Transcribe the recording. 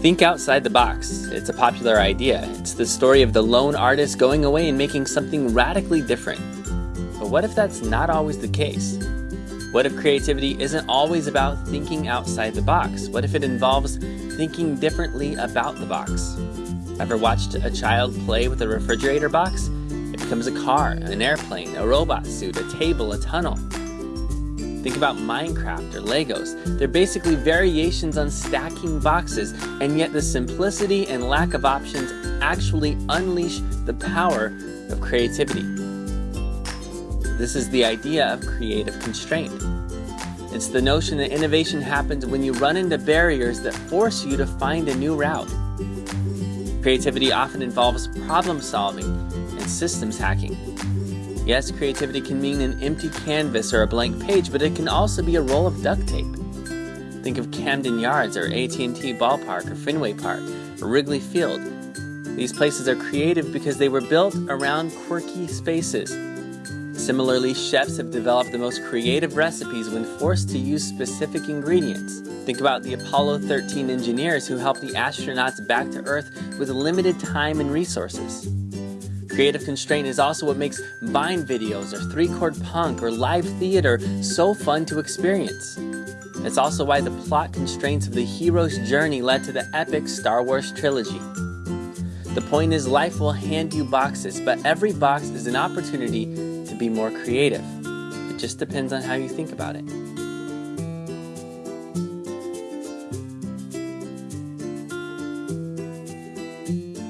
Think outside the box. It's a popular idea. It's the story of the lone artist going away and making something radically different. But what if that's not always the case? What if creativity isn't always about thinking outside the box? What if it involves thinking differently about the box? Ever watched a child play with a refrigerator box? It becomes a car, an airplane, a robot suit, a table, a tunnel. Think about Minecraft or Legos. They're basically variations on stacking boxes, and yet the simplicity and lack of options actually unleash the power of creativity. This is the idea of creative constraint. It's the notion that innovation happens when you run into barriers that force you to find a new route. Creativity often involves problem solving and systems hacking. Yes, creativity can mean an empty canvas or a blank page, but it can also be a roll of duct tape. Think of Camden Yards or AT&T Ballpark or Fenway Park or Wrigley Field. These places are creative because they were built around quirky spaces. Similarly, chefs have developed the most creative recipes when forced to use specific ingredients. Think about the Apollo 13 engineers who helped the astronauts back to Earth with limited time and resources. Creative constraint is also what makes Vine videos or three-chord punk or live theater so fun to experience. It's also why the plot constraints of the hero's journey led to the epic Star Wars trilogy. The point is life will hand you boxes, but every box is an opportunity to be more creative. It just depends on how you think about it.